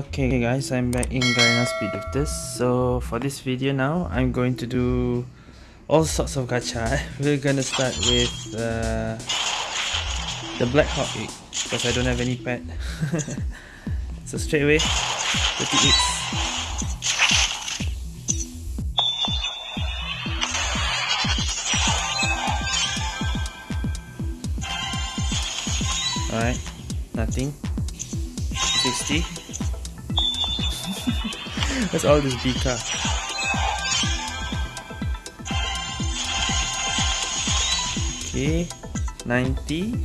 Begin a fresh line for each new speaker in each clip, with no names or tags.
Okay guys, I'm back in Garena Speed Drifters. So for this video now, I'm going to do all sorts of gacha. We're gonna start with uh, the Black Hawk egg because I don't have any pet. so straight away, 38. Alright, nothing. 60. That's all this Bika. Okay, 90.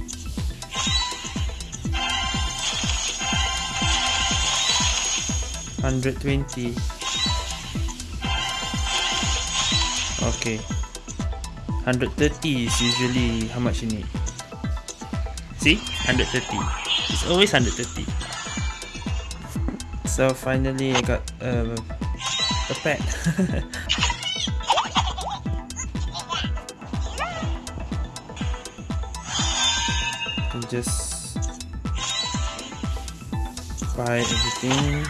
Hundred twenty. Okay. Hundred thirty is usually how much you need. See? Hundred thirty. It's always hundred thirty so finally I got uh, a pet. Just buy everything.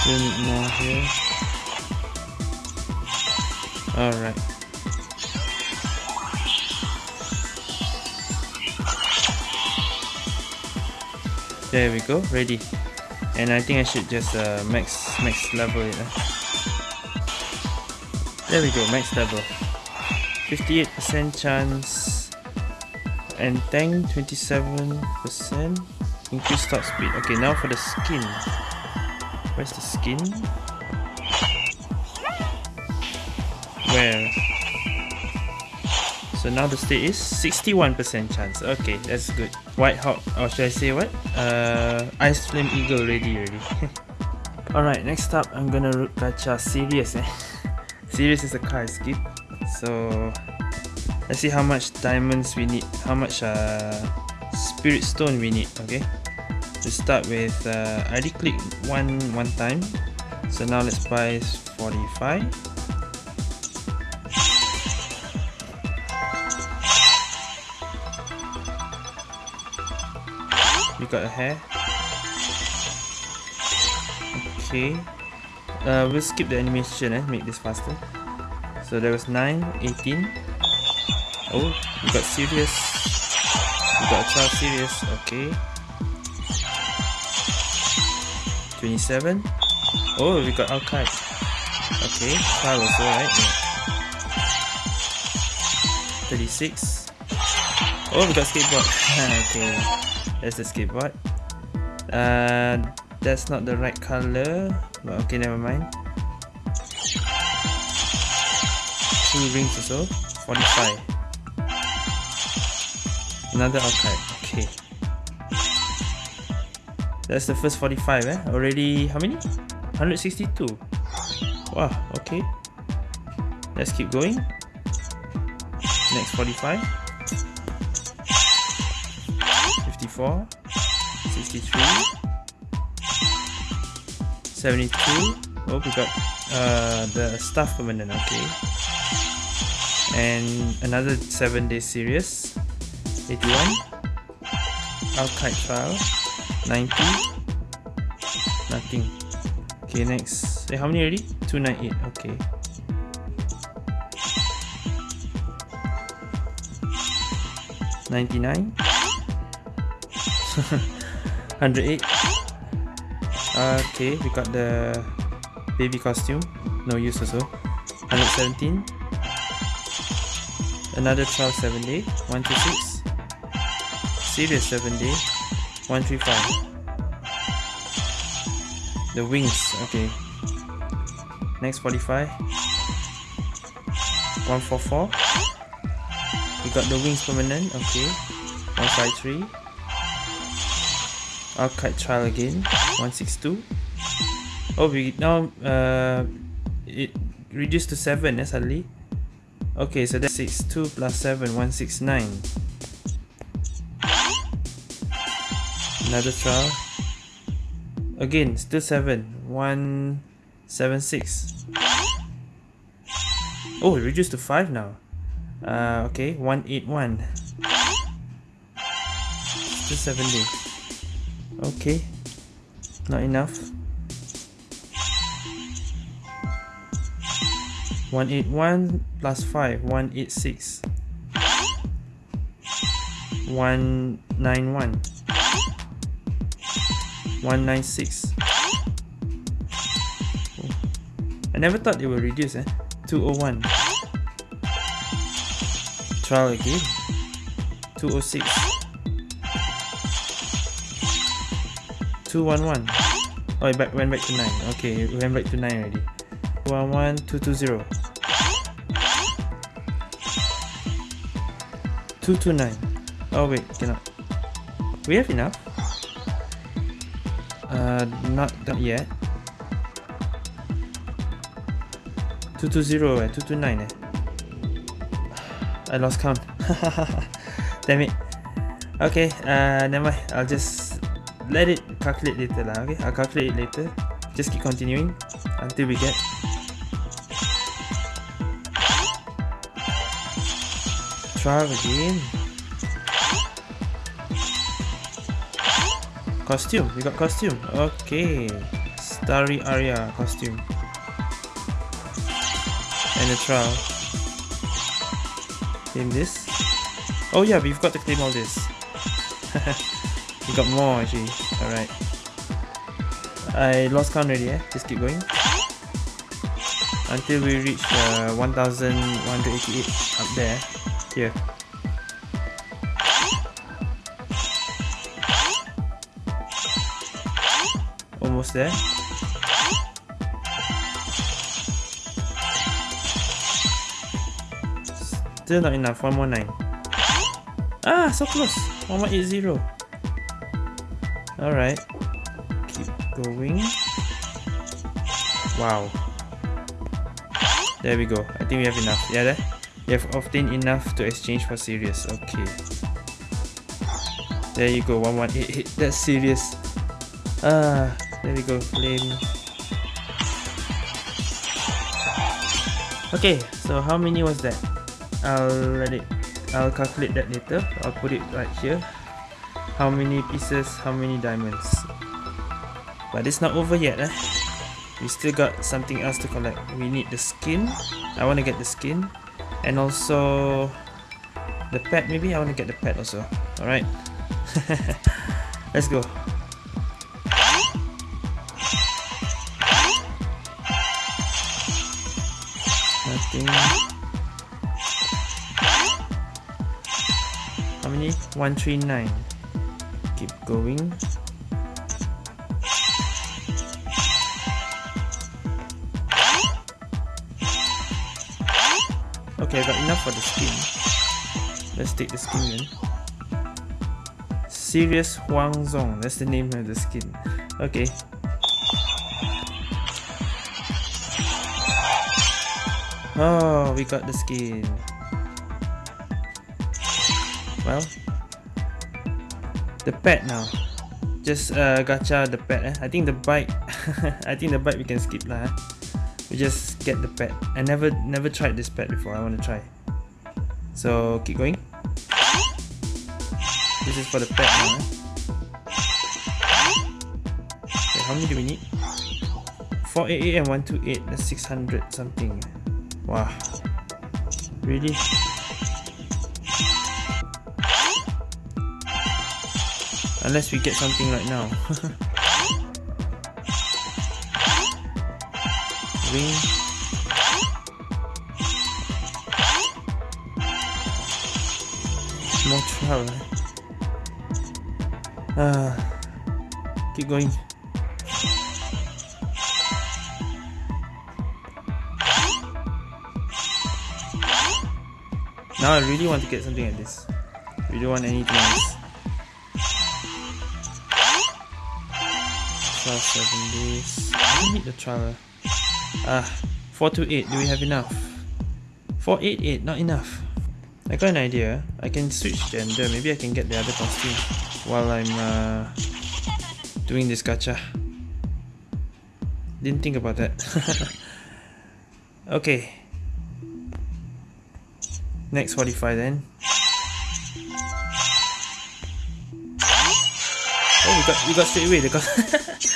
Still need more here Alright. There we go, ready. And I think I should just uh, max max level it. Uh. There we go, max level. 58% chance and tank 27% increase top speed. Okay, now for the skin. Where's the skin? Where? So now the state is 61% chance. Okay, that's good. White Hawk, or should I say what? Uh, Ice Flame Eagle ready already. Alright, next up I'm gonna gacha Sirius eh. Sirius is a car skip. So let's see how much diamonds we need, how much uh, spirit stone we need, okay? To start with, uh, I already clicked one, one time. So now let's buy 45. Got a hair. Okay. Uh, we'll skip the animation and eh? make this faster. So there was 9, 18. Oh, we got Sirius. We got a child Sirius. Okay. 27. Oh, we got archive. Okay, child also, right? Yeah. 36. Oh, we got skateboard. okay. There's the skateboard. Uh, that's not the right color. But okay, never mind. Two rings also. 45. Another archive. Okay. That's the first 45 eh? Already, how many? 162. Wow, okay. Let's keep going. Next 45. 64 63 72 oh we got uh, the staff permanent okay. And another 7 day Sirius 81 archive trial 90 nothing. Okay next. Hey, how many already? 298 okay. Ninety nine 108 okay we got the baby costume. No use also. 117 another trial 7 day 126 Sirius 7 day 135 the wings okay. Next 45 144 we got the wings permanent okay. 153 archive trial again 162 oh we now uh it reduced to 7 eh, suddenly okay so that's 62 plus 7 169 another trial again still 7 1 Seven six. Oh, it reduced to five now. Uh, okay, one eight one. Still seven days. Okay, not enough. One eight one plus five. One eight six. One nine one. One nine six. I never thought it would reduce eh. 201 trial again 206 211 oh it back, went back to 9 okay it went back to 9 already 211 220 229 oh wait cannot we have enough uh not, not yet 220 eh, 229 eh. I lost count. Damn it. Okay, uh, never mind. I'll just let it calculate later lah. Okay, I'll calculate it later. Just keep continuing until we get trial again. Costume, we got costume. Okay, Starry Aria costume and a trial. Claim this. Oh yeah, we've got to claim all this. You got more actually. Alright. I lost count already, eh? Just keep going. Until we reach uh, 1188 up there. Here. Almost there. Still not enough, 119. Ah, so close! 1180. Alright. Keep going. Wow. There we go. I think we have enough. Yeah, that You have obtained enough to exchange for Sirius. Okay. There you go. 1188. That's Sirius. Ah, there we go. Flame. Okay, so how many was that? I'll let it. I'll calculate that later. I'll put it right here how many pieces how many diamonds? But it's not over yet eh? We still got something else to collect. We need the skin. I want to get the skin. And also the pet maybe? I want to get the pet also. Alright. Let's go. Nothing. 139 keep going. Okay I got enough for the skin. Let's take the skin then. Sirius Huang Zong that's the name of the skin. Okay. Oh, we got the skin. Well, the pet now. Just uh, gacha the pet eh? I think the bike I think the bike we can skip lah eh? we just get the pet I never never tried this pet before. I want to try. So keep going. This is for the pet now eh? okay, how many do we need? 488 and 128 that's 600 something. Wow. Really Unless we get something right now. Ring. More trial. Ah, keep going. Now I really want to get something like this. We don't want anything else. Trial 7 days. I need the trial. Ah, 428. Do we have enough? 488, not enough. I got an idea. I can switch gender. Maybe I can get the other costume while I'm uh, doing this gacha. Didn't think about that. okay. Next 45 then. Oh, we got we got straight away the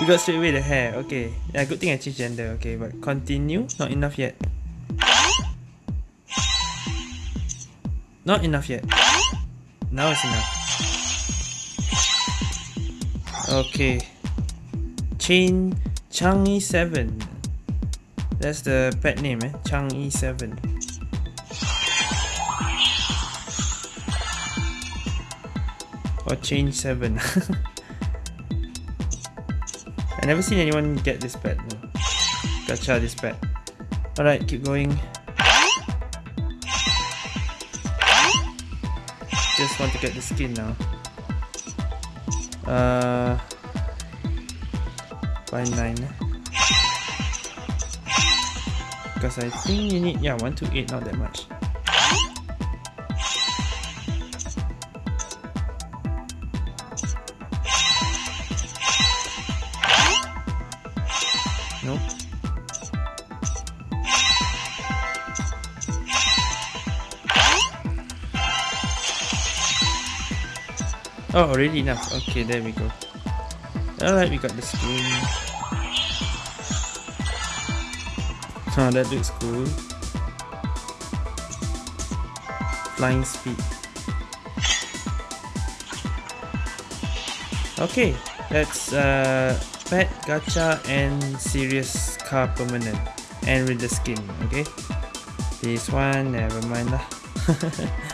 we got straight away the hair. Okay. Yeah, good thing I changed gender. Okay, but continue. Not enough yet. Not enough yet. Now it's enough. Okay. Chain Changi 7. That's the pet name, eh? Changi 7. Or change 7. I never seen anyone get this pet. No. Gacha this pet. Alright, keep going. Just want to get the skin now. Uh, by 9. Because I think you need, yeah, 1 to 8, not that much. Oh, already enough. Okay, there we go. Alright, we got the skin. Oh, that looks cool. Flying speed. Okay, that's uh pet, gacha, and Sirius car permanent. And with the skin, okay? This one, never mind lah.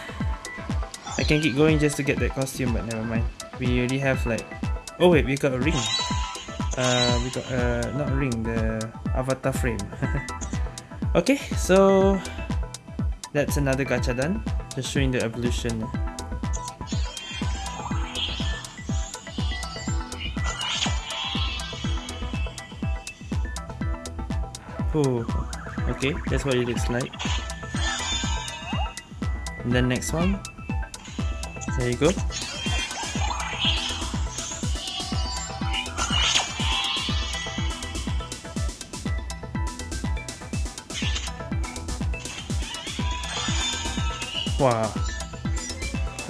I can keep going just to get that costume, but never mind. We already have like... Oh wait, we got a ring. Uh, we got, uh, not ring, the avatar frame. okay, so... That's another gacha done. Just showing the evolution. Oh, okay, that's what it looks like. And then next one. There you go. Wow.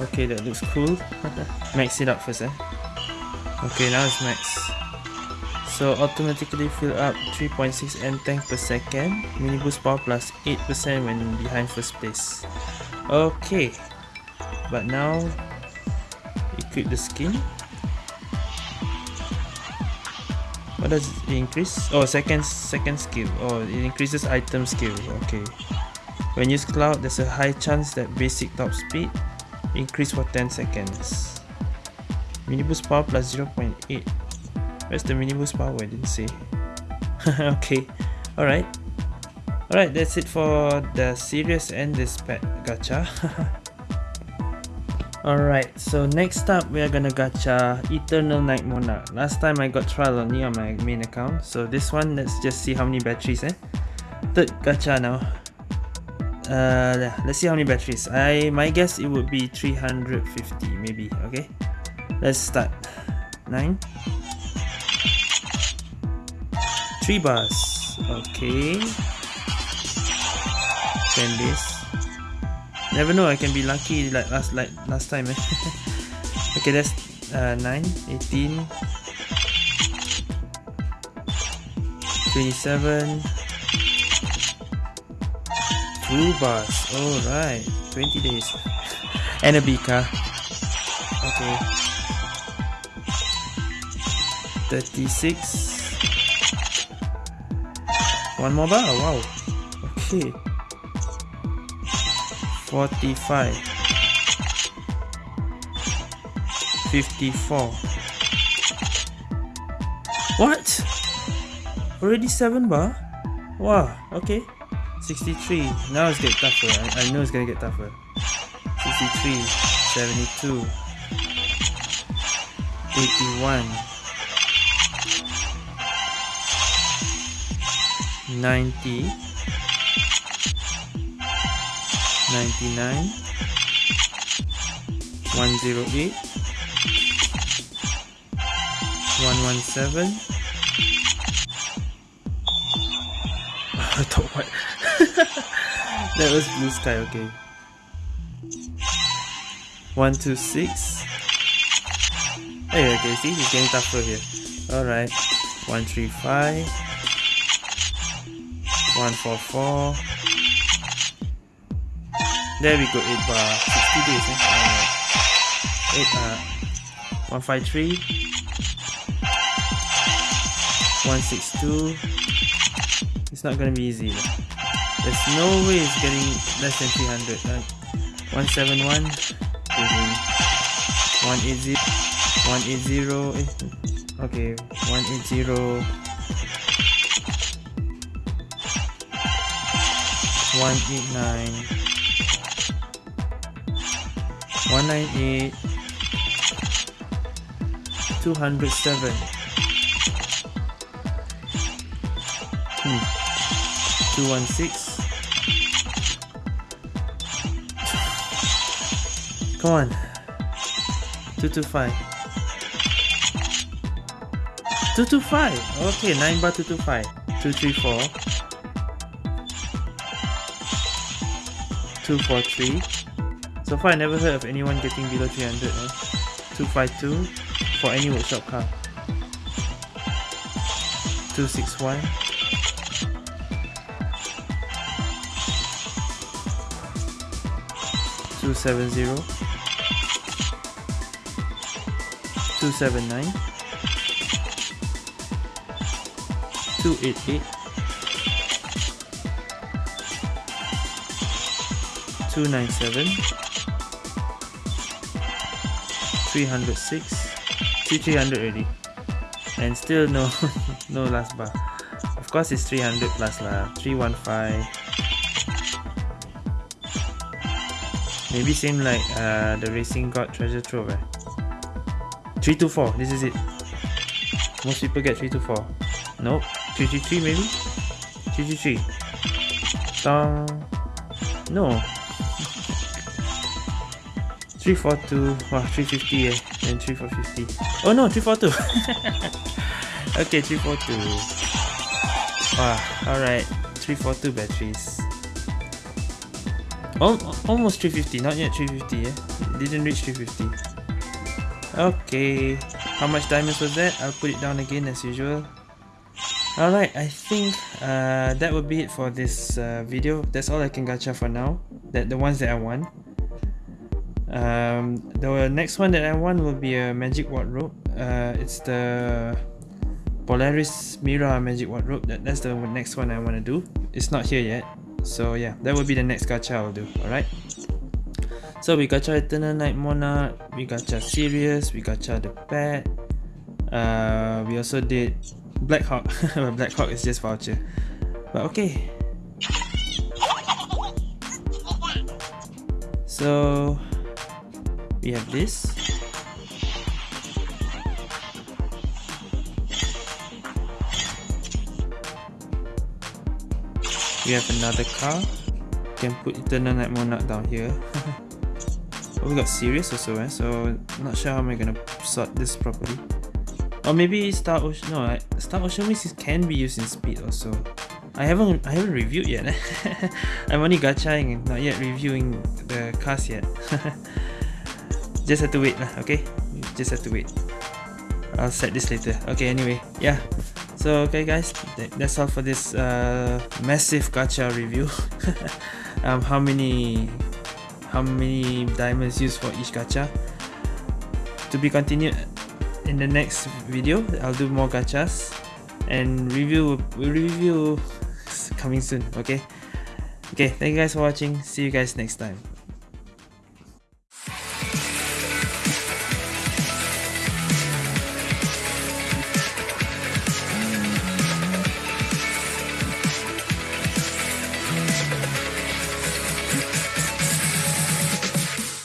Okay, that looks cool. max it up first, eh? Okay, now it's max. So automatically fill up 3.6 N tank per second, mini boost power plus 8% when behind first place. Okay, but now equip the skin. What does it increase? Oh, second second skill. Oh, it increases item skill. Okay. When use cloud, there's a high chance that basic top speed increase for 10 seconds. mini boost power plus 0.8 Where's the mini boost power? I didn't see. okay, alright. Alright, that's it for the Sirius and this pet gacha. Alright, so next up we are gonna gacha Eternal Night Monarch. Last time I got trial only on my main account, so this one let's just see how many batteries eh. Third gacha now. Uh, let's see how many batteries. I my guess it would be 350 maybe. Okay, let's start. Nine. Three bars. Okay. Ten days. Never know, I can be lucky like last like last time eh. okay, that's uh, 9, 18, 27, 2 bars, alright, 20 days, and a Bika, okay, 36, one more bar? Wow. Okay. 45. 54. What? Already 7 bar? Wow, okay. 63. Now it's getting tougher. I, I know it's gonna get tougher. 63. 72. 81. 90 99 108 117 I thought what? That was blue sky okay. 126 hey okay see it's getting tougher here. Alright. 135 144 there we go, 8 bar. 60 days, eh? Alright. 8, uh, 153. 162. It's not gonna be easy. There's no way it's getting less than 300. Uh, 171. 180. 180. Eh, okay, 180. 189 198 207 hmm. 216 come on. 225 225 okay 9 bar 225 234 243 so far I never heard of anyone getting below 300 eh? 252 for any workshop car 261 270 279 288 297 306 300 already and still no no last bar. Of course it's 300 plus lah 315 maybe same like uh, the racing god treasure trove eh? 324 this is it. Most people get 324 nope 333 maybe? 333 Dong. no 342 wow 350 eh and 3450 oh no 342 okay 342 wow alright 342 batteries. Oh, almost 350 not yet 350 eh? Didn't reach 350 okay how much diamonds was that? I'll put it down again as usual. Alright, I think uh, that would be it for this uh, video. That's all I can gacha for now. That the ones that I want. Um, the next one that I want will be a magic wardrobe. Uh, it's the Polaris Mira magic wardrobe. That, that's the next one I want to do. It's not here yet. So yeah, that will be the next gacha I'll do. Alright. So we gacha Eternal Night Monarch, we gacha Sirius, we gacha the pet. Uh, we also did Black Hawk. Black Hawk is just voucher. But okay. So we have this. We have another car. Can put eternal night down here. Oh, we got Sirius also eh? so not sure how am I gonna sort this properly. Or maybe star ocean no star ocean wings can be used in speed also. I haven't I haven't reviewed yet I'm only gachaing not yet reviewing the cars yet just have to wait lah okay? Just have to wait. I'll set this later. Okay anyway yeah. So okay guys that's all for this uh, massive gacha review. Um, how many how many diamonds used for each gacha? To be continued in the next video I'll do more gachas. And review review coming soon okay? Okay thank you guys for watching. See you guys next time